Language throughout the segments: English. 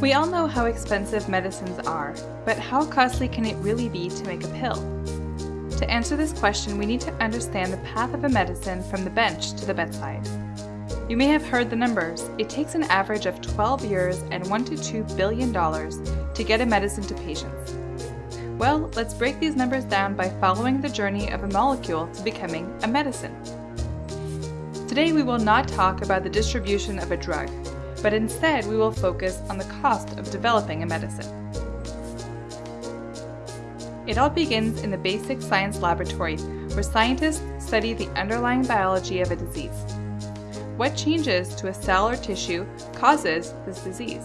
We all know how expensive medicines are, but how costly can it really be to make a pill? To answer this question, we need to understand the path of a medicine from the bench to the bedside. You may have heard the numbers. It takes an average of 12 years and 1 to 2 billion dollars to get a medicine to patients. Well, let's break these numbers down by following the journey of a molecule to becoming a medicine. Today we will not talk about the distribution of a drug, but instead we will focus on the cost of developing a medicine. It all begins in the basic science laboratory, where scientists study the underlying biology of a disease. What changes to a cell or tissue causes this disease?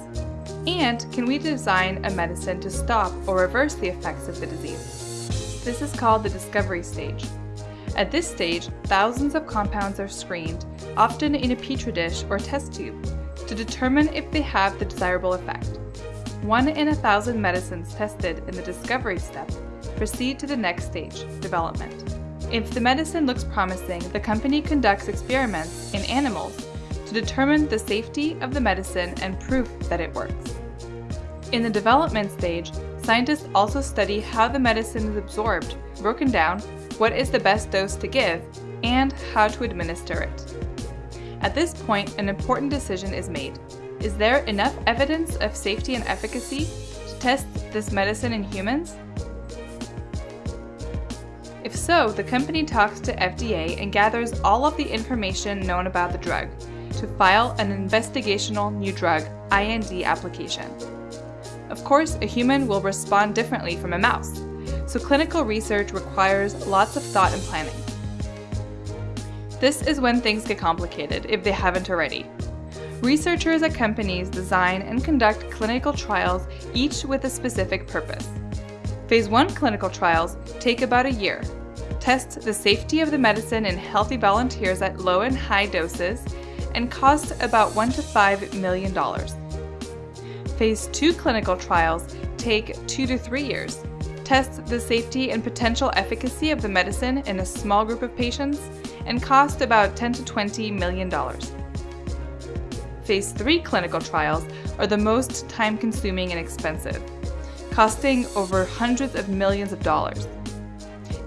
And can we design a medicine to stop or reverse the effects of the disease? This is called the discovery stage. At this stage, thousands of compounds are screened, often in a petri dish or test tube, to determine if they have the desirable effect. One in a thousand medicines tested in the discovery step proceed to the next stage, development. If the medicine looks promising, the company conducts experiments in animals to determine the safety of the medicine and proof that it works. In the development stage, scientists also study how the medicine is absorbed, broken down, what is the best dose to give, and how to administer it. At this point, an important decision is made. Is there enough evidence of safety and efficacy to test this medicine in humans? If so, the company talks to FDA and gathers all of the information known about the drug to file an investigational new drug IND application. Of course, a human will respond differently from a mouse, so clinical research requires lots of thought and planning. This is when things get complicated, if they haven't already. Researchers at companies design and conduct clinical trials, each with a specific purpose. Phase 1 clinical trials take about a year, test the safety of the medicine in healthy volunteers at low and high doses, and cost about 1 to 5 million dollars. Phase 2 clinical trials take 2 to 3 years, test the safety and potential efficacy of the medicine in a small group of patients, and cost about 10 to 20 million dollars. Phase 3 clinical trials are the most time-consuming and expensive, costing over hundreds of millions of dollars.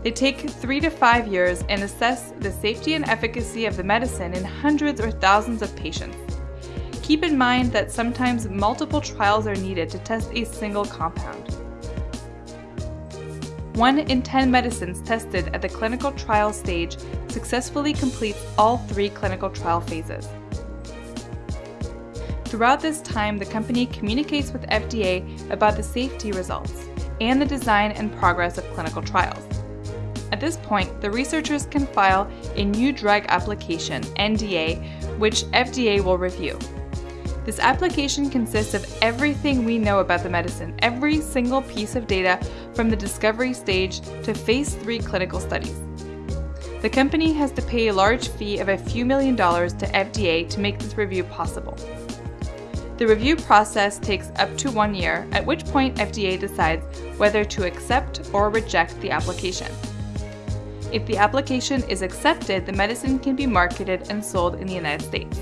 They take three to five years and assess the safety and efficacy of the medicine in hundreds or thousands of patients. Keep in mind that sometimes multiple trials are needed to test a single compound. 1 in 10 medicines tested at the clinical trial stage successfully completes all three clinical trial phases. Throughout this time, the company communicates with FDA about the safety results and the design and progress of clinical trials. At this point, the researchers can file a new drug application, NDA, which FDA will review. This application consists of everything we know about the medicine, every single piece of data from the discovery stage to phase 3 clinical studies. The company has to pay a large fee of a few million dollars to FDA to make this review possible. The review process takes up to one year, at which point FDA decides whether to accept or reject the application. If the application is accepted, the medicine can be marketed and sold in the United States.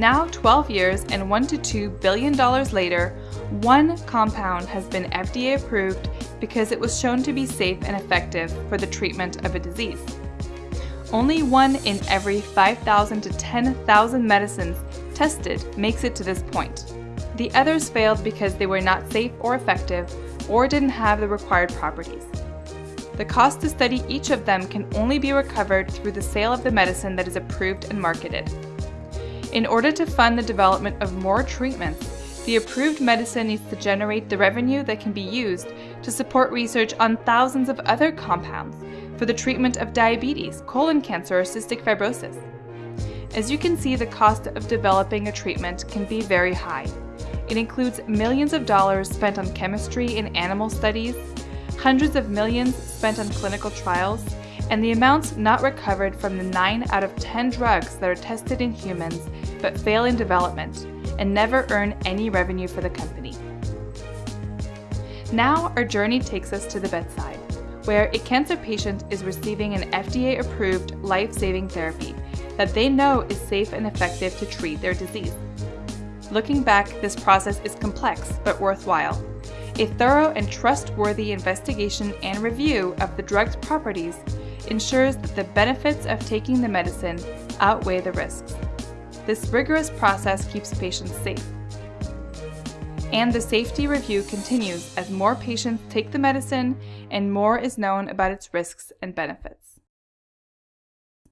Now, 12 years and 1 to 2 billion dollars later, one compound has been FDA approved because it was shown to be safe and effective for the treatment of a disease. Only one in every 5,000 to 10,000 medicines tested makes it to this point. The others failed because they were not safe or effective or didn't have the required properties. The cost to study each of them can only be recovered through the sale of the medicine that is approved and marketed. In order to fund the development of more treatments, the approved medicine needs to generate the revenue that can be used to support research on thousands of other compounds for the treatment of diabetes, colon cancer, or cystic fibrosis. As you can see, the cost of developing a treatment can be very high. It includes millions of dollars spent on chemistry in animal studies, hundreds of millions spent on clinical trials, and the amounts not recovered from the 9 out of 10 drugs that are tested in humans but fail in development and never earn any revenue for the company. Now our journey takes us to the bedside, where a cancer patient is receiving an FDA-approved life-saving therapy that they know is safe and effective to treat their disease. Looking back, this process is complex but worthwhile. A thorough and trustworthy investigation and review of the drug's properties ensures that the benefits of taking the medicine outweigh the risks. This rigorous process keeps patients safe. And the safety review continues as more patients take the medicine and more is known about its risks and benefits.